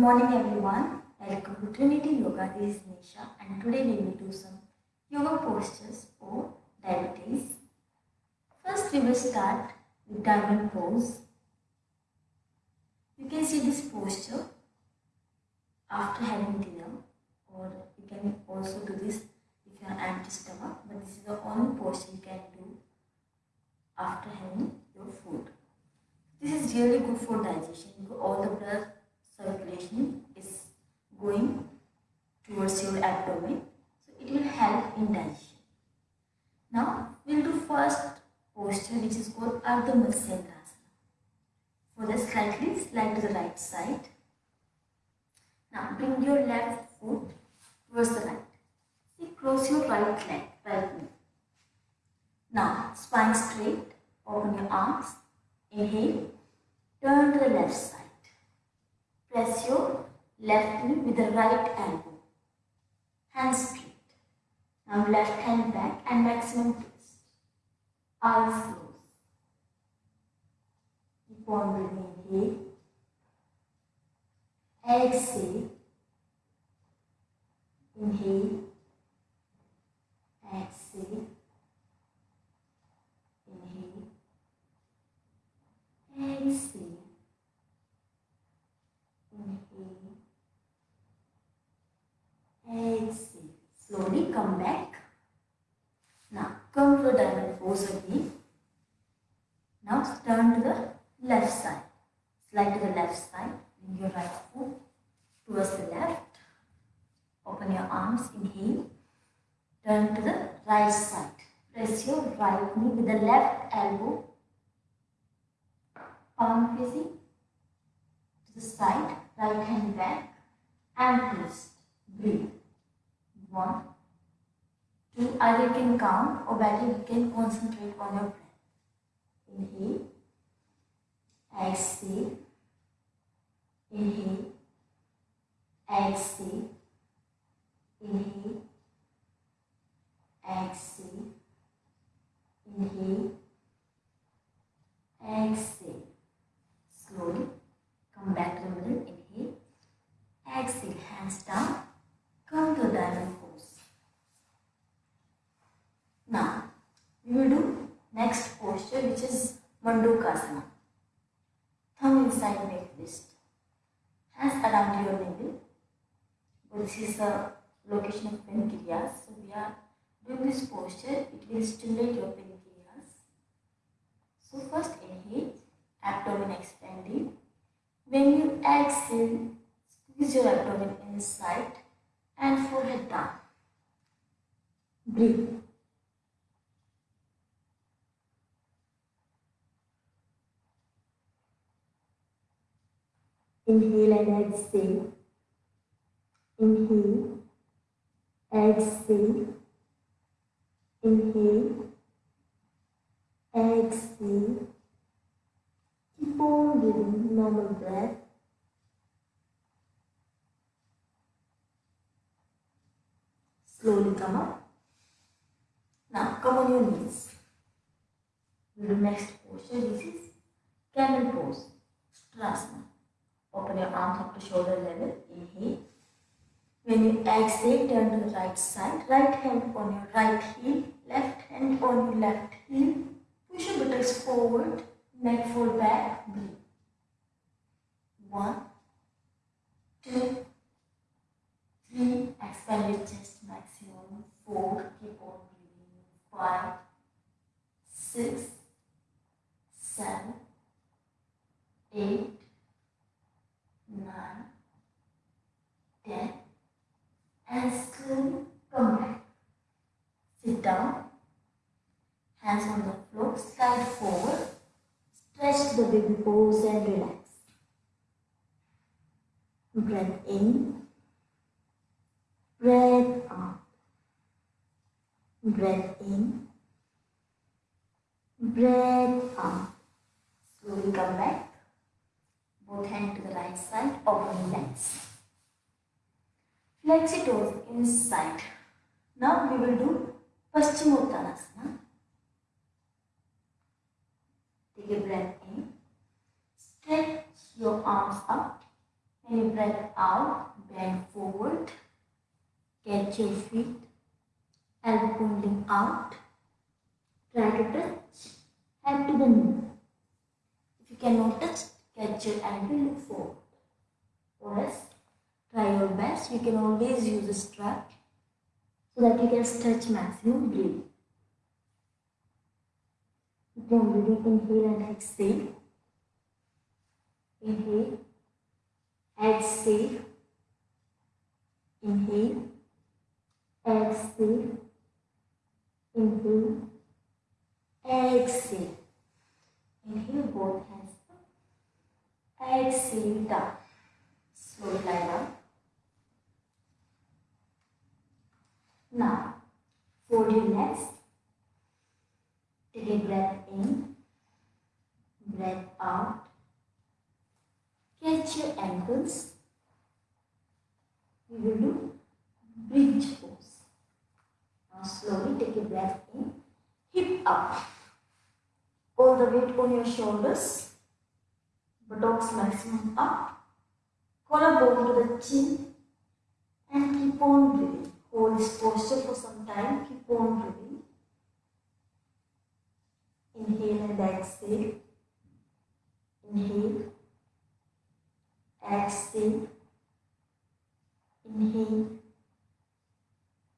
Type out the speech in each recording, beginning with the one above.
morning everyone. Welcome to Trinity Yoga. This is Nisha and today we will do some yoga postures for diabetes. First we will start with diamond pose. You can see this posture after having dinner or you can also do this if you are empty stomach but this is the only posture you can do after having your food. This is really good for digestion all the blood circulation is going towards your abdomen. So it will help in digestion. Now we'll do first posture which is called Ardha Matsyendrasana. For this slightly slide to the right side. Now bring your left foot towards the right. See, cross your right leg, right knee. Now spine straight, open your arms, inhale, turn to the left side. Press your left knee with the right elbow. Hands straight. Now left hand back and maximum twist. Eyes closed. Keep on breathing. Inhale. Exhale. Inhale. Exhale. Inhale. Exhale. Inhale. Exhale. Slowly come back. Now come to the diamond pose again. Now turn to the left side. Slide to the left side. Bring your right foot towards the left. Open your arms. Inhale. Turn to the right side. Press your right knee with the left elbow. Palm facing to the side. Right hand back. And twist. Breathe. One, two. Either you can count or better you can concentrate on your breath. Inhale. Exhale. Inhale. Exhale. Inhale. Exhale. Inhale. Exhale. Slowly come back to the middle. Inhale. Exhale. Hands down. Come to diamond pose. Now, we will do next posture which is Mandukasana. Thumb inside make wrist. Hands around your navel. This is the location of pancreas. So we are doing this posture. It will stimulate your pancreas. So first inhale, abdomen expanding. When you exhale, squeeze your abdomen inside and forehead down. Breathe. Inhale and exhale. Inhale. Exhale. Inhale. Exhale. Keep on giving normal breath. Slowly come up. Now come on your knees. Do next posture. This is camel pose. Ustrasana. Open your arms up to shoulder level. Inhale. When you exhale, turn to the right side. Right hand on your right heel. Left hand on your left heel. Push your buttocks forward. Neck fold back. Breathe. One, two, three. Expand your chest maximum. Four. Keep on breathing. Five, six, seven, eight, nine, ten, and slowly come back. Sit down, hands on the slide forward, stretch the baby pose and relax. Breath in, breath out, breath in, breath out. Slowly come back both hand to the right side, open legs. Flex your toes inside. Now we will do Paschimottanasana. Take breath in. Stretch your arms up When you breathe out, bend forward, catch your feet, elbow pointing out, try to touch, head to the knee. If you cannot touch, catch your ankle, look forward. Or else, try your best, you can always use a strap so that you can stretch maximum. Can really inhale and exhale. Inhale, exhale, inhale, exhale, inhale, exhale. Inhale both hands up, exhale down. Slowly lie down. Now, fold your legs. Take a breath in, breath out. Catch your ankles. We will do bridge pose. Now slowly take a breath in, hip up. All the weight on your shoulders. Buttocks maximum up. Collarbone to the chin. And keep on breathing. Hold this posture for some time. Keep on breathing. Inhale and exhale. Inhale. Exhale. Inhale.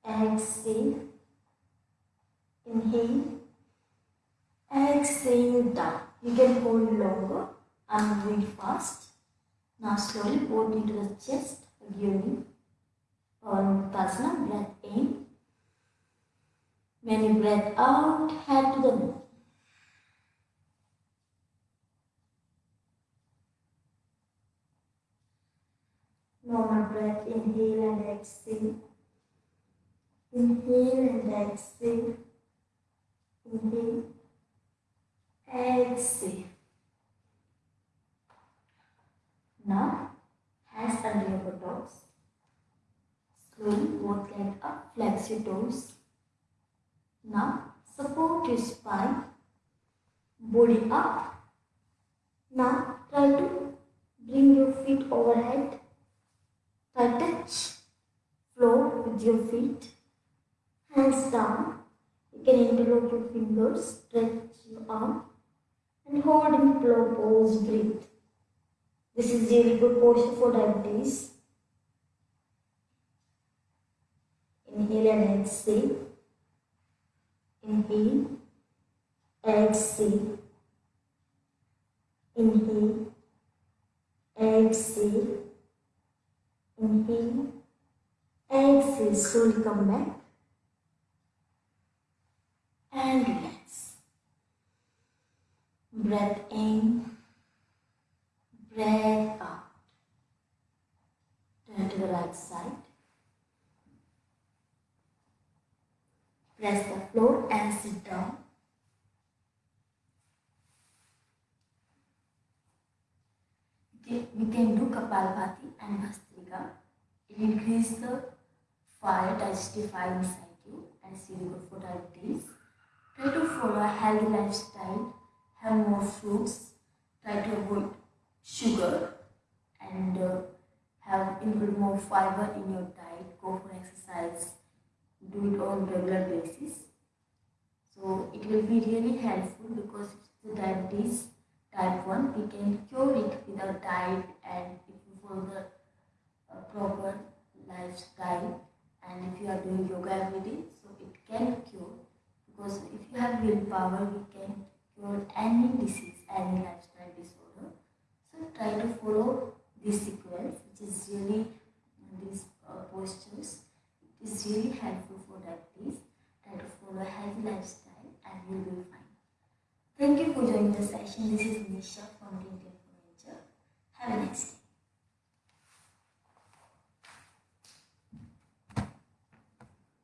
Exhale. Inhale. Exhale down. You can hold longer. I'm moving fast. Now slowly hold into the chest. Again. On Uttasana, breath in. When you breath out, head to the Inhale and exhale. Inhale and exhale. Inhale. Exhale. Now, hands under your buttocks. Slowly both legs up, flex your toes. Now, support your spine. Body up. Now, try to bring your feet overhead. Try touch floor with your feet. Hands down. You can interlock your fingers, stretch your arm, and hold in plow pose. Breathe. This is really good posture for diabetes. Inhale and exhale. Inhale. Exhale. Inhale. Exhale. Inhale. Exhale. Slowly come back. And relax. Breath in. Breath out. Turn to the right side. Press the floor and sit down. We can do Kapalbhati and Bhastrika. It increases the fire, digestive fire inside you and good for diabetes. Try to follow a healthy lifestyle, have more fruits, try to avoid sugar and uh, have include more fiber in your diet, go for exercise, do it on regular basis. So it will be really helpful because the diabetes type 1 we can cure it with our diet and if you follow the uh, proper lifestyle and if you are doing yoga every day so it can cure because if you have willpower we can cure any disease any lifestyle disorder so try to follow this sequence which is really these uh, postures it is really helpful for diabetes try to follow a healthy lifestyle and you will be fine Thank you for joining the session. This is Nisha from Indian Nature. Have a nice day.